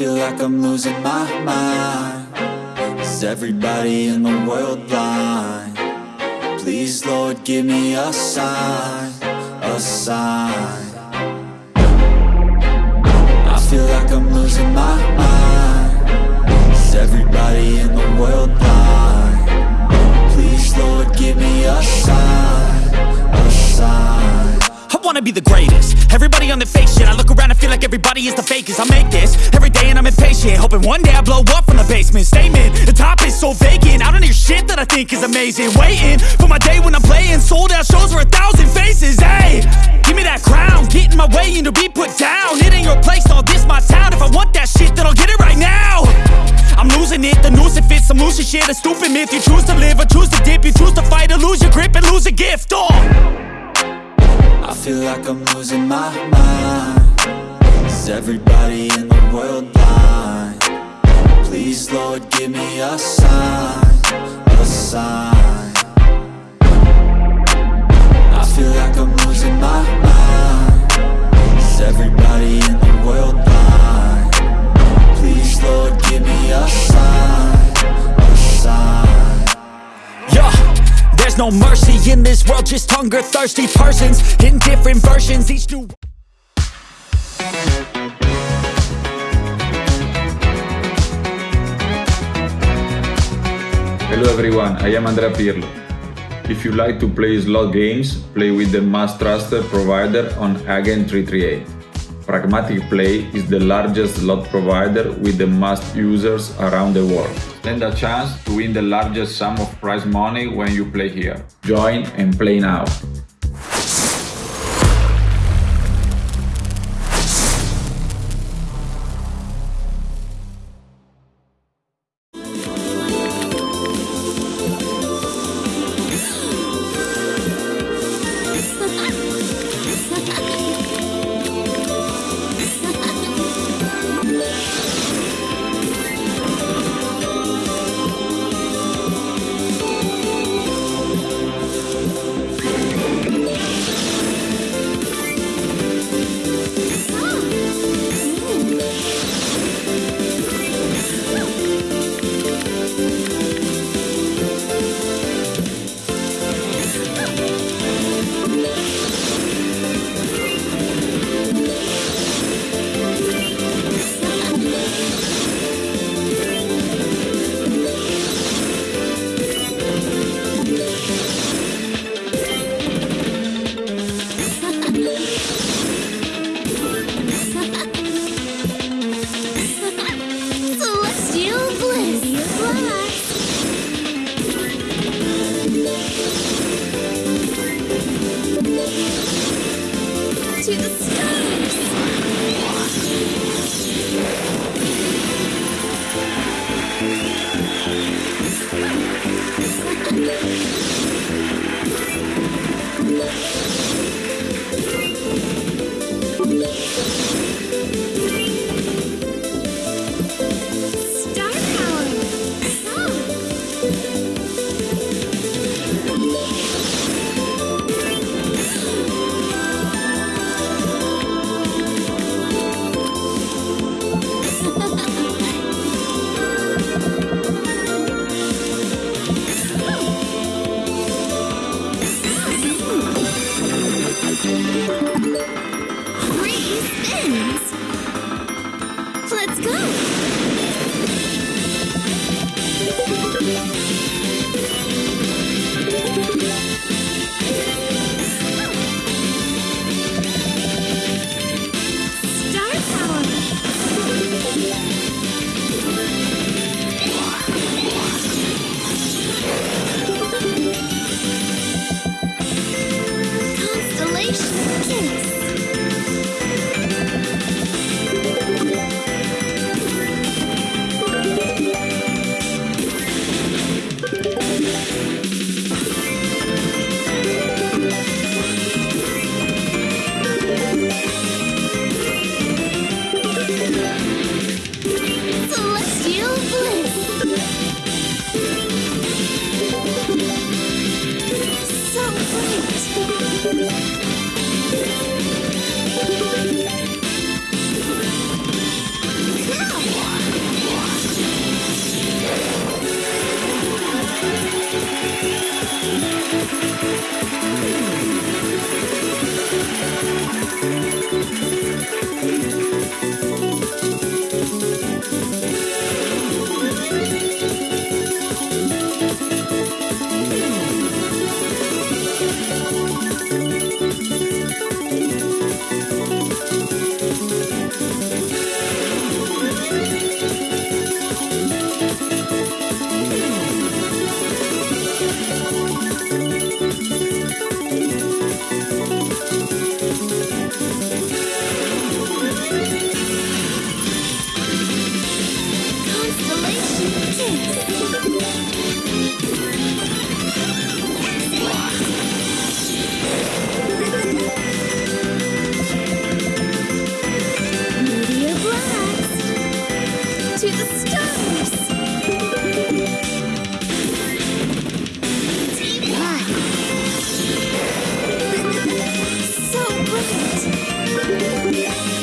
feel like I'm losing my mind Is everybody in the world blind? Please Lord give me a sign, a sign I feel like I'm losing my mind Is everybody in the world blind? Please Lord give me a sign, a sign wanna be the greatest. Everybody on the fake shit I look around and feel like everybody is the fakest. I make this every day and I'm impatient Hoping one day I blow up from the basement. Statement, the top is so vacant I don't hear shit that I think is amazing. Waiting for my day when I'm playing Sold out shows for a thousand faces. Hey, give me that crown Get in my way and to be put down. It ain't your place, all this my town. If I want that shit then I'll get it right now. I'm losing it, the noose it fits I'm losing shit, a stupid myth You choose to live or choose to dip. You choose to fight or lose your grip and lose a gift Oh I feel like I'm losing my mind. Is everybody in the world blind? Please Lord give me a sign, a sign. I feel like I'm losing my mind. Is everybody in the no mercy in this world, just hunger thirsty persons in different versions, each new Hello everyone, I am Andrea Pirlo. If you like to play slot games, play with the most trusted provider on Hagen 338. Pragmatic Play is the largest slot provider with the most users around the world. Stand a chance to win the largest sum of prize money when you play here. Join and play now. Thanks. Cosmic